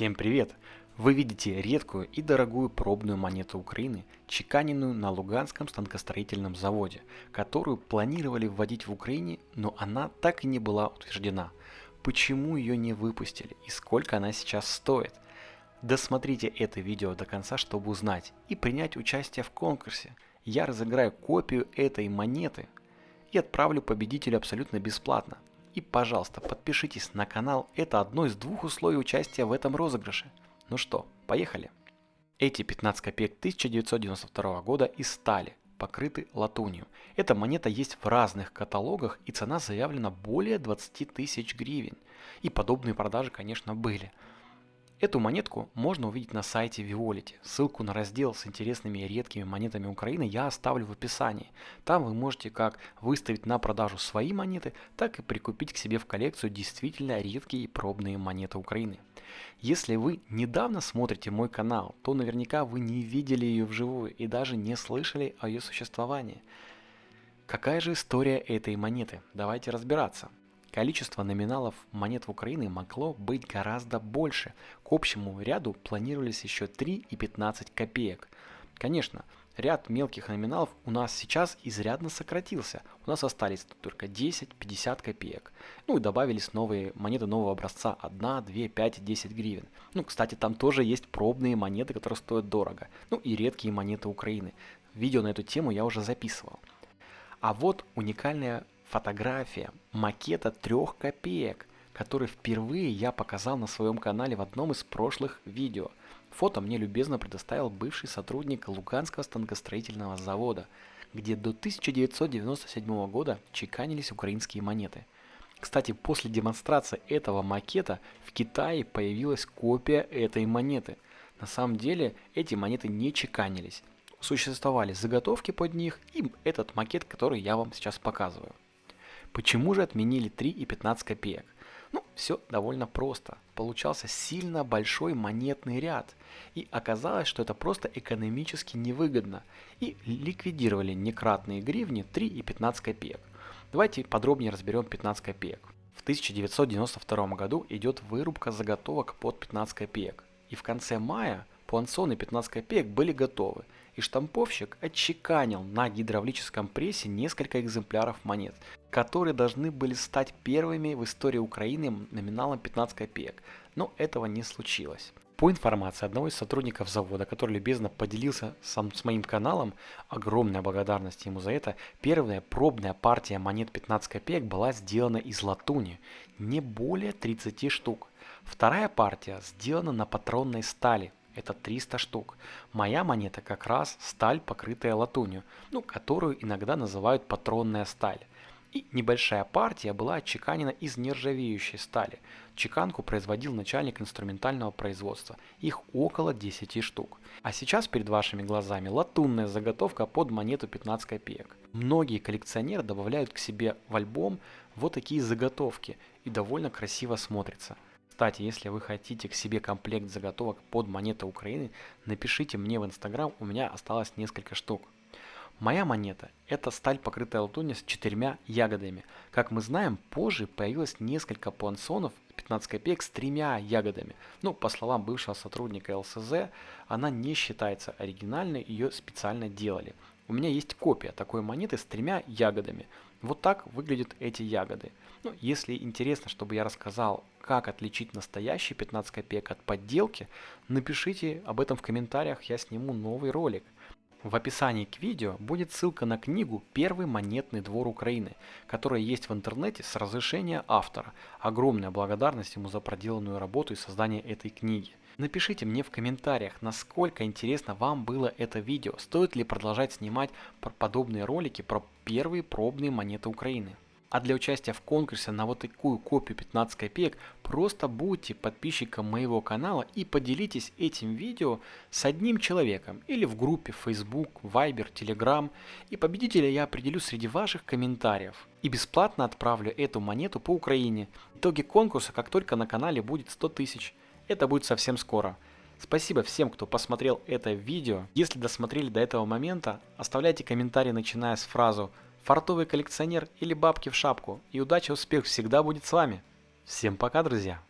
Всем привет! Вы видите редкую и дорогую пробную монету Украины, чеканенную на Луганском станкостроительном заводе, которую планировали вводить в Украине, но она так и не была утверждена. Почему ее не выпустили и сколько она сейчас стоит? Досмотрите это видео до конца, чтобы узнать и принять участие в конкурсе. Я разыграю копию этой монеты и отправлю победителю абсолютно бесплатно. И, пожалуйста, подпишитесь на канал, это одно из двух условий участия в этом розыгрыше. Ну что, поехали. Эти 15 копеек 1992 года из стали, покрыты латунью. Эта монета есть в разных каталогах и цена заявлена более 20 тысяч гривен. И подобные продажи, конечно, были. Эту монетку можно увидеть на сайте Violet. Ссылку на раздел с интересными и редкими монетами Украины я оставлю в описании. Там вы можете как выставить на продажу свои монеты, так и прикупить к себе в коллекцию действительно редкие и пробные монеты Украины. Если вы недавно смотрите мой канал, то наверняка вы не видели ее вживую и даже не слышали о ее существовании. Какая же история этой монеты? Давайте разбираться. Количество номиналов монет в Украине могло быть гораздо больше. К общему ряду планировались еще 3 и 15 копеек. Конечно, ряд мелких номиналов у нас сейчас изрядно сократился. У нас остались только 10-50 копеек. Ну и добавились новые монеты нового образца 1, 2, 5 10 гривен. Ну, кстати, там тоже есть пробные монеты, которые стоят дорого. Ну и редкие монеты Украины. Видео на эту тему я уже записывал. А вот уникальная фотография макета трех копеек, который впервые я показал на своем канале в одном из прошлых видео. Фото мне любезно предоставил бывший сотрудник Луганского станкостроительного завода, где до 1997 года чеканились украинские монеты. Кстати, после демонстрации этого макета в Китае появилась копия этой монеты. На самом деле эти монеты не чеканились. Существовали заготовки под них и этот макет, который я вам сейчас показываю. Почему же отменили 3 и 15 копеек? Ну, все довольно просто. Получался сильно большой монетный ряд. И оказалось, что это просто экономически невыгодно. И ликвидировали некратные гривни 3 и 15 копеек. Давайте подробнее разберем 15 копеек. В 1992 году идет вырубка заготовок под 15 копеек. И в конце мая пуансоны 15 копеек были готовы и штамповщик отчеканил на гидравлическом прессе несколько экземпляров монет, которые должны были стать первыми в истории Украины номиналом 15 копеек, но этого не случилось. По информации одного из сотрудников завода, который любезно поделился сам с моим каналом, огромная благодарность ему за это, первая пробная партия монет 15 копеек была сделана из латуни, не более 30 штук. Вторая партия сделана на патронной стали, это 300 штук. Моя монета как раз сталь, покрытая латунью, ну, которую иногда называют патронная сталь. И небольшая партия была отчеканена из нержавеющей стали. Чеканку производил начальник инструментального производства. Их около 10 штук. А сейчас перед вашими глазами латунная заготовка под монету 15 копеек. Многие коллекционеры добавляют к себе в альбом вот такие заготовки и довольно красиво смотрится. Кстати, если вы хотите к себе комплект заготовок под монеты Украины, напишите мне в Инстаграм, у меня осталось несколько штук. Моя монета – это сталь, покрытая латунью с четырьмя ягодами. Как мы знаем, позже появилось несколько пуансонов 15 копеек с тремя ягодами. Ну, по словам бывшего сотрудника ЛСЗ, она не считается оригинальной, ее специально делали. У меня есть копия такой монеты с тремя ягодами. Вот так выглядят эти ягоды. Ну, если интересно, чтобы я рассказал, как отличить настоящий 15 копеек от подделки, напишите об этом в комментариях, я сниму новый ролик. В описании к видео будет ссылка на книгу «Первый монетный двор Украины», которая есть в интернете с разрешения автора. Огромная благодарность ему за проделанную работу и создание этой книги. Напишите мне в комментариях, насколько интересно вам было это видео, стоит ли продолжать снимать подобные ролики про первые пробные монеты Украины. А для участия в конкурсе на вот такую копию 15 копеек просто будьте подписчиком моего канала и поделитесь этим видео с одним человеком или в группе Facebook, Viber, Telegram и победителя я определю среди ваших комментариев. И бесплатно отправлю эту монету по Украине. Итоги конкурса как только на канале будет 100 тысяч. Это будет совсем скоро. Спасибо всем, кто посмотрел это видео. Если досмотрели до этого момента, оставляйте комментарии начиная с фразу «Фартовый коллекционер» или «Бабки в шапку». И удача, успех всегда будет с вами. Всем пока, друзья!